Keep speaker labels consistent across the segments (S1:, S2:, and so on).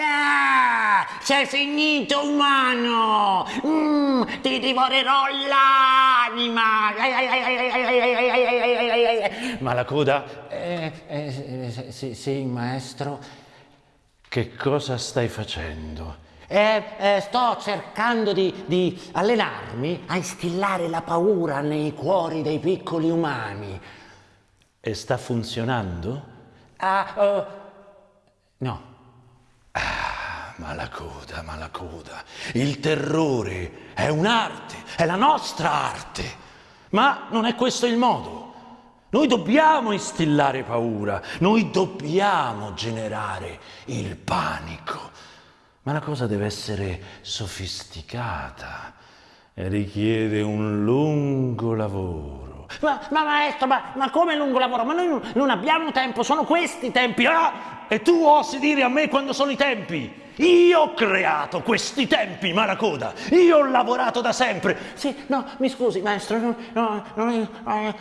S1: Ah, sei finito umano! Mm, ti divorerò l'anima!
S2: Ma la coda... Eh, eh, sì, sì, maestro. Che cosa stai facendo?
S1: Eh, eh, sto cercando di, di, allenarmi a instillare la paura nei cuori dei piccoli umani.
S2: E sta funzionando?
S1: Ah, uh, no.
S2: Ah, malacoda, malacoda. Il terrore è un'arte, è la nostra arte. Ma non è questo il modo. Noi dobbiamo instillare paura, noi dobbiamo generare il panico. Ma la cosa deve essere sofisticata e richiede un lungo lavoro.
S1: Ma, ma maestro, ma, ma, come lungo lavoro? Ma noi non abbiamo tempo, sono questi tempi.
S2: Ah! E tu osi dire a me quando sono i tempi? Io ho creato questi tempi, Maracoda. Io ho lavorato da sempre.
S1: Sì, no, mi scusi, maestro, non, no, non,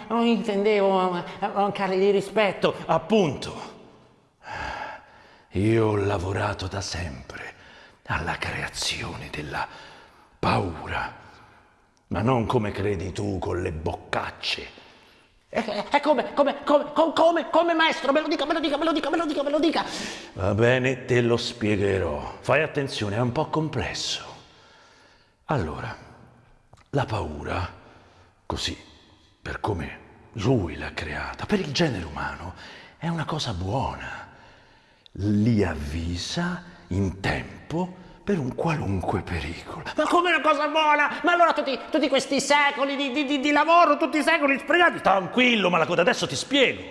S1: non intendevo mancarle di rispetto.
S2: Appunto. Io ho lavorato da sempre alla creazione della paura, ma non come credi tu con le boccacce.
S1: E come, come, come, come, come, maestro? Me lo dica, me lo dica, me lo dica, me lo dica, me lo dica.
S2: Va bene, te lo spiegherò. Fai attenzione, è un po' complesso. Allora, la paura, così, per come lui l'ha creata, per il genere umano, è una cosa buona. Li avvisa in tempo per un qualunque pericolo.
S1: Ma come una cosa buona? Ma allora tutti, tutti questi secoli di, di, di, lavoro, tutti i secoli sprecati?
S2: Tranquillo, Malacoda, adesso ti spiego.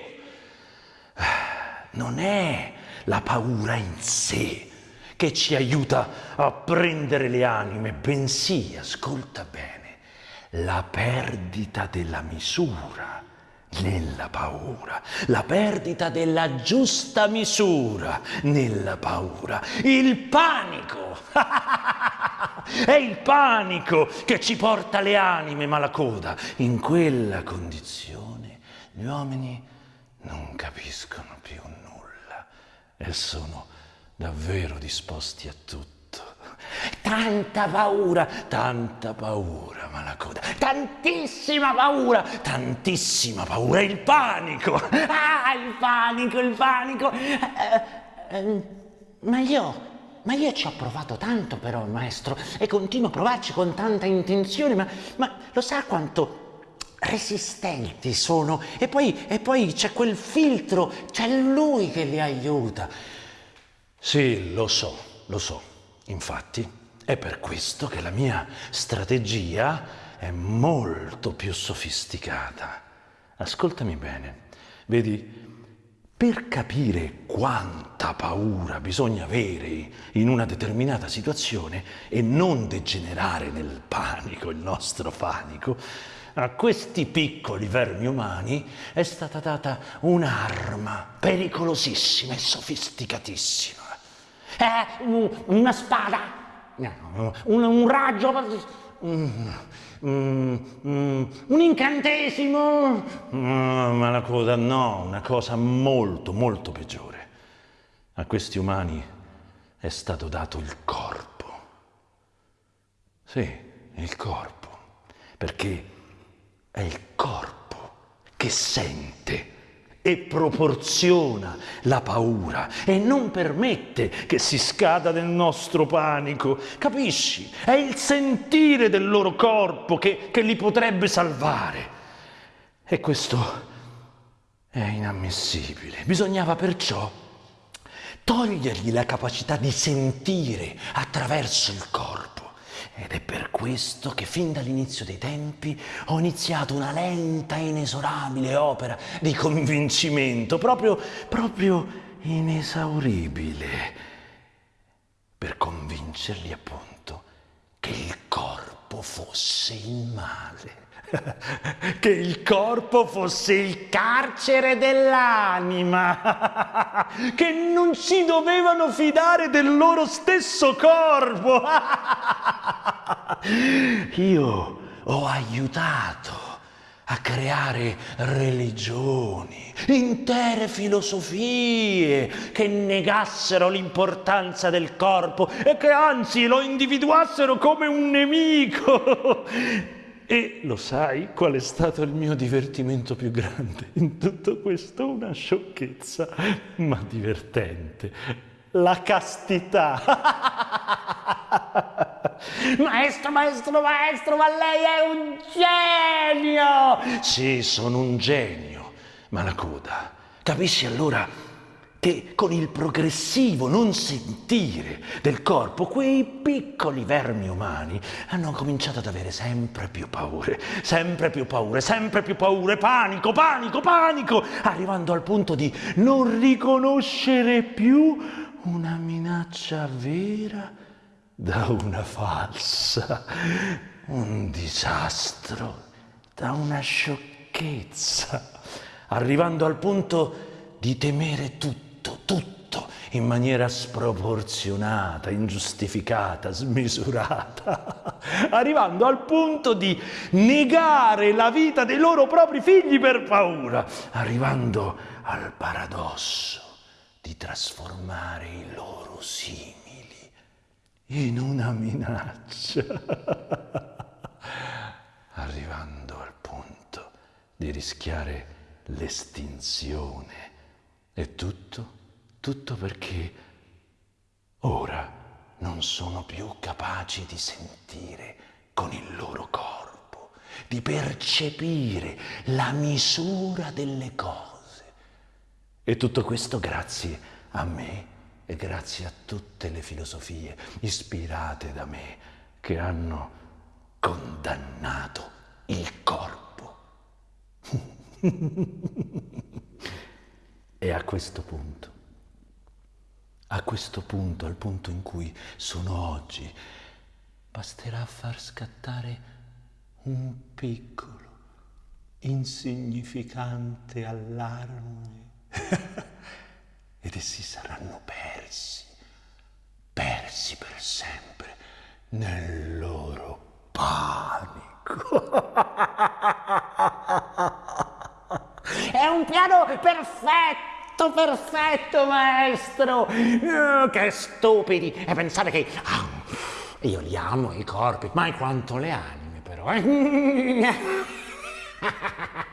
S2: Non è la paura in sé che ci aiuta a prendere le anime, bensì, ascolta bene, la perdita della misura nella paura, la perdita della giusta misura nella paura, il panico. È il panico che ci porta le anime malacoda. In quella condizione gli uomini non capiscono più nulla e sono davvero disposti a tutto.
S1: Tanta paura,
S2: tanta paura, Malacoda,
S1: tantissima paura,
S2: tantissima paura, il panico.
S1: Ah, il panico, il panico. Eh, eh, ma io, ma io ci ho provato tanto però, maestro, e continuo a provarci con tanta intenzione, ma, ma lo sa quanto resistenti sono? E poi, e poi c'è quel filtro, c'è lui che li aiuta.
S2: Sì, lo so, lo so. Infatti, è per questo che la mia strategia è molto più sofisticata. Ascoltami bene, vedi, per capire quanta paura bisogna avere in una determinata situazione e non degenerare nel panico, il nostro panico, a questi piccoli vermi umani è stata data un'arma pericolosissima e sofisticatissima.
S1: Eh, una spada, un, un raggio, un, un incantesimo.
S2: Ma la cosa no, una cosa molto, molto peggiore. A questi umani è stato dato il corpo. Sì, il corpo, perché è il corpo che sente e proporziona la paura e non permette che si scada nel nostro panico. Capisci? È il sentire del loro corpo che, che li potrebbe salvare. E questo è inammissibile. Bisognava perciò togliergli la capacità di sentire attraverso il corpo. Ed è per questo che fin dall'inizio dei tempi ho iniziato una lenta e inesorabile opera di convincimento, proprio, proprio inesauribile, per convincerli appunto che il corpo fosse il male che il corpo fosse il carcere dell'anima, che non si dovevano fidare del loro stesso corpo. Io ho aiutato a creare religioni, intere filosofie che negassero l'importanza del corpo e che anzi lo individuassero come un nemico. E lo sai qual è stato il mio divertimento più grande in tutto questo? Una sciocchezza, ma divertente. La castità.
S1: Maestro, maestro, maestro, ma lei è un genio!
S2: Sì, sono un genio, ma la coda. Capisci allora che con il progressivo non sentire del corpo, quei piccoli vermi umani hanno cominciato ad avere sempre più paure, sempre più paure, sempre più paure, panico, panico, panico, arrivando al punto di non riconoscere più una minaccia vera da una falsa, un disastro, da una sciocchezza, arrivando al punto di temere tutto, tutto, in maniera sproporzionata, ingiustificata, smisurata, arrivando al punto di negare la vita dei loro propri figli per paura, arrivando al paradosso di trasformare i loro in una minaccia, arrivando al punto di rischiare l'estinzione. E tutto, tutto perché ora non sono più capaci di sentire con il loro corpo, di percepire la misura delle cose. E tutto questo grazie a me e grazie a tutte le filosofie ispirate da me che hanno condannato il corpo. e a questo punto, a questo punto, al punto in cui sono oggi, basterà far scattare un piccolo, insignificante allarme ed essi saranno persi, persi per sempre nel loro panico.
S1: È un piano perfetto, perfetto, maestro. Oh, che stupidi. E pensare che oh, io li amo i corpi, ma quanto le anime però. Eh?